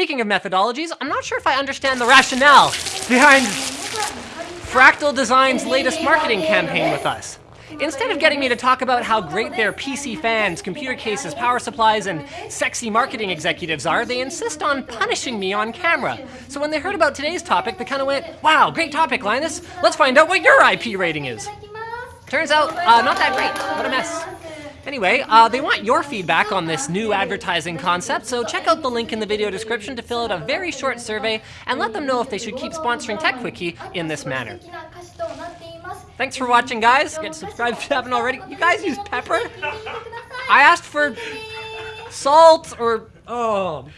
Speaking of methodologies, I'm not sure if I understand the rationale behind Fractal Design's latest marketing campaign with us. Instead of getting me to talk about how great their PC fans, computer cases, power supplies, and sexy marketing executives are, they insist on punishing me on camera. So when they heard about today's topic, they kind of went, wow, great topic, Linus. Let's find out what your IP rating is. Turns out, uh, not that great. What a mess. Anyway, uh, they want your feedback on this new advertising concept, so check out the link in the video description to fill out a very short survey and let them know if they should keep sponsoring Techquickie in this manner. Thanks for watching, guys. Get subscribed if you haven't already. You guys use pepper? I asked for salt or... Oh.